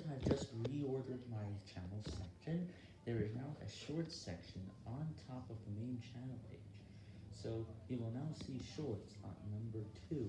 that I've just reordered my channel section, there is now a short section on top of the main channel page. So you will now see shorts on number 2